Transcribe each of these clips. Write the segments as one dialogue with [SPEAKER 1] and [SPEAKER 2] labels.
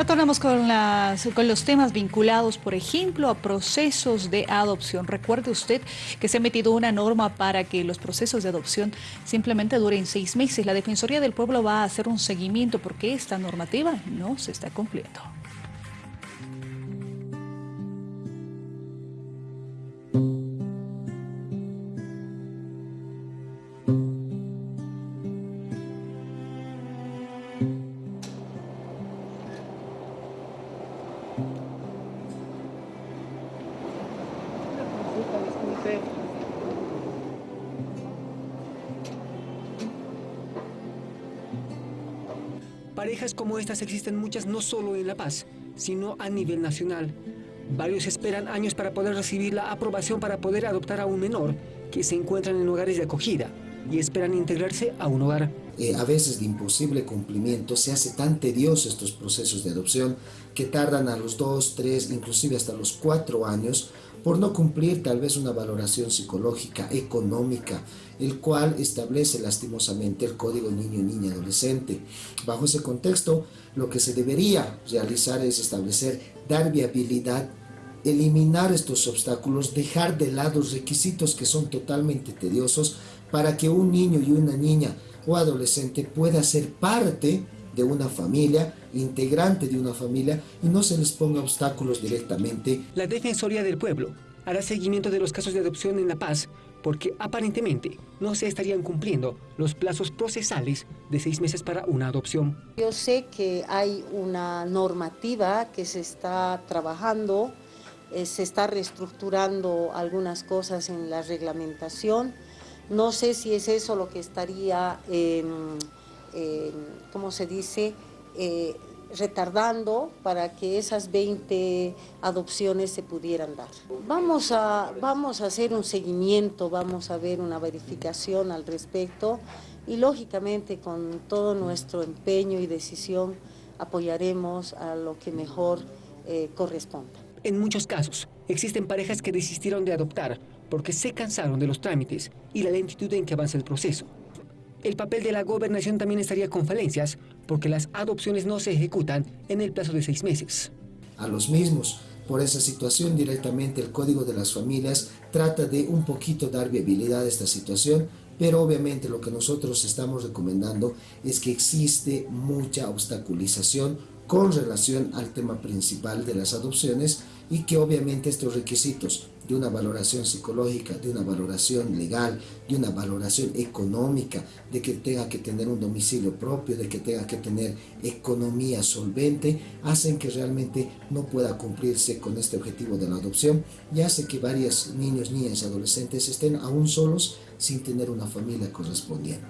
[SPEAKER 1] Retornamos con, con los temas vinculados, por ejemplo, a procesos de adopción. Recuerde usted que se ha metido una norma para que los procesos de adopción simplemente duren seis meses. La Defensoría del Pueblo va a hacer un seguimiento porque esta normativa no se está cumpliendo.
[SPEAKER 2] Parejas como estas existen muchas no solo en La Paz, sino a nivel nacional. Varios esperan años para poder recibir la aprobación para poder adoptar a un menor que se encuentran en hogares de acogida y esperan integrarse a un hogar.
[SPEAKER 3] Eh, a veces de imposible cumplimiento se hace tan tedioso estos procesos de adopción que tardan a los dos, tres, inclusive hasta los cuatro años por no cumplir tal vez una valoración psicológica, económica, el cual establece lastimosamente el Código Niño, Niña, Adolescente. Bajo ese contexto, lo que se debería realizar es establecer, dar viabilidad, eliminar estos obstáculos, dejar de lado requisitos que son totalmente tediosos para que un niño y una niña o adolescente pueda ser parte de una familia, integrante de una familia y no se les ponga obstáculos directamente.
[SPEAKER 2] La Defensoría del Pueblo hará seguimiento de los casos de adopción en La Paz porque aparentemente no se estarían cumpliendo los plazos procesales de seis meses para una adopción.
[SPEAKER 4] Yo sé que hay una normativa que se está trabajando, eh, se está reestructurando algunas cosas en la reglamentación. No sé si es eso lo que estaría... Eh, ¿cómo se dice?, eh, retardando para que esas 20 adopciones se pudieran dar. Vamos a, vamos a hacer un seguimiento, vamos a ver una verificación al respecto y lógicamente con todo nuestro empeño y decisión apoyaremos a lo que mejor eh, corresponda.
[SPEAKER 2] En muchos casos existen parejas que desistieron de adoptar porque se cansaron de los trámites y la lentitud en que avanza el proceso el papel de la gobernación también estaría con falencias porque las adopciones no se ejecutan en el plazo de seis meses.
[SPEAKER 3] A los mismos, por esa situación directamente el Código de las Familias trata de un poquito dar viabilidad a esta situación, pero obviamente lo que nosotros estamos recomendando es que existe mucha obstaculización con relación al tema principal de las adopciones y que obviamente estos requisitos de una valoración psicológica, de una valoración legal, de una valoración económica, de que tenga que tener un domicilio propio, de que tenga que tener economía solvente, hacen que realmente no pueda cumplirse con este objetivo de la adopción y hace que varios niños, niñas y adolescentes estén aún solos sin tener una familia correspondiente.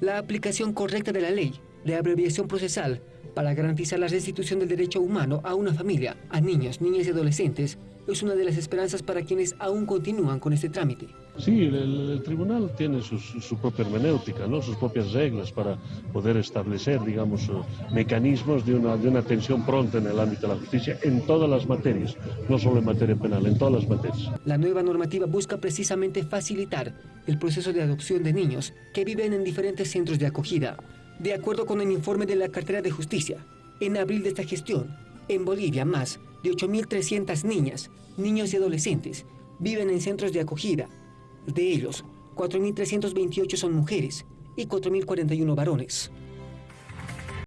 [SPEAKER 2] La aplicación correcta de la ley de abreviación procesal para garantizar la restitución del derecho humano a una familia, a niños, niñas y adolescentes, es una de las esperanzas para quienes aún continúan con este trámite.
[SPEAKER 5] Sí, el, tribunal tiene su propia hermenéutica, ¿no? sus propias reglas para poder establecer, digamos, eh, mecanismos de una, de una atención pronta en el ámbito de la justicia en todas las materias, no solo en materia penal, en todas las materias.
[SPEAKER 2] La nueva normativa busca precisamente facilitar el proceso de adopción de niños que viven en diferentes centros de acogida. De acuerdo con el informe de la Cartera de Justicia, en abril de esta gestión, en Bolivia más de 8.300 niñas, niños y adolescentes viven en centros de acogida. De ellos, 4.328 son mujeres y 4.041 varones.